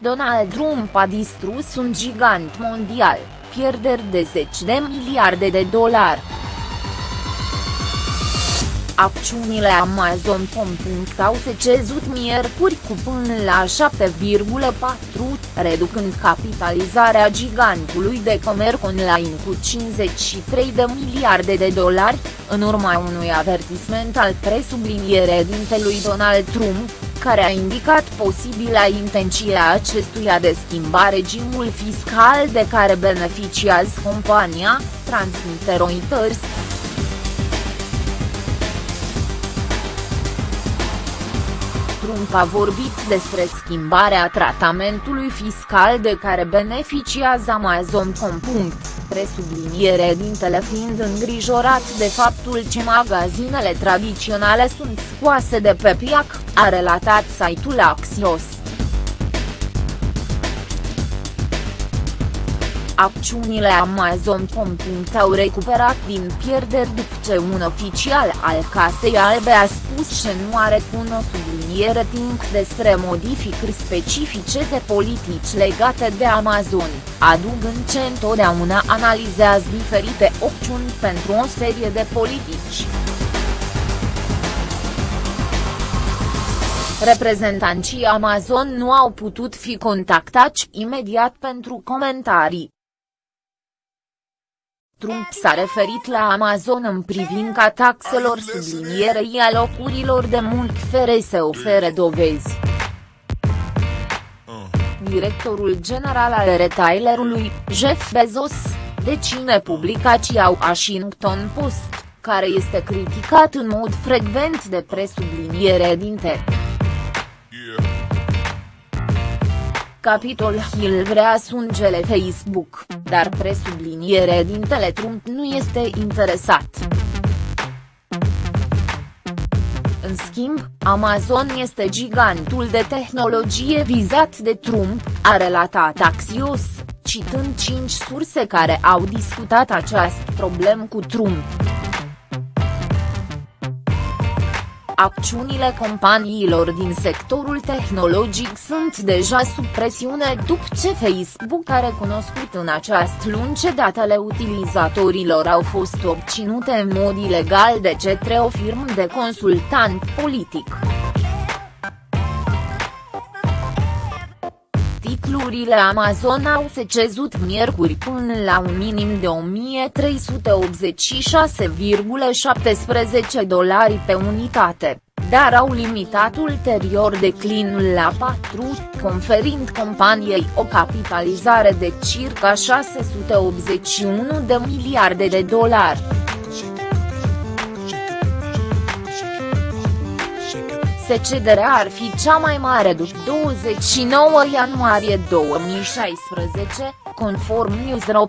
Donald Trump a distrus un gigant mondial, pierderi de zeci de miliarde de dolari. Acțiunile Amazon.com au secezut miercuri cu până la 7,4, reducând capitalizarea gigantului de comerț online cu 53 de miliarde de dolari, în urma unui avertisment al presublinierei dintelui Donald Trump, care a indicat posibila intenție a acestuia de schimba regimul fiscal de care beneficiază compania, transmite Reuters. Trump a vorbit despre schimbarea tratamentului fiscal de care beneficiază Amazon.com, presubliniere dintele fiind îngrijorat de faptul ce magazinele tradiționale sunt scoase de pe piac, a relatat site-ul Axios. Acțiunile Amazon.com au recuperat din pierderi după ce un oficial al Casei Albe a spus că nu are cu o subliniere timp despre modificări specifice de politici legate de Amazon, adugând ce întotdeauna analizează diferite opțiuni pentru o serie de politici. Reprezentanții Amazon nu au putut fi contactați imediat pentru comentarii. Trump s-a referit la Amazon în privința taxelor sublinierei a locurilor de muncă fere să ofere dovezi. Directorul general al retailerului, Jeff Bezos, deține publicația Washington Post, care este criticat în mod frecvent de presubliniere dinte. Capitol Hill vrea sungele Facebook, dar presubliniere dintele Trump nu este interesat. În schimb, Amazon este gigantul de tehnologie vizat de Trump, a relatat Axios, citând cinci surse care au discutat această problemă cu Trump. Acțiunile companiilor din sectorul tehnologic sunt deja sub presiune după ce Facebook a recunoscut în această luni ce datele utilizatorilor au fost obținute în mod ilegal de către o firmă de consultant politic. Titlurile Amazon au secezut miercuri până la un minim de 1386,17 dolari pe unitate, dar au limitat ulterior declinul la 4, conferind companiei o capitalizare de circa 681 de miliarde de dolari. Secederea ar fi cea mai mare după 29 ianuarie 2016, conform Newsro.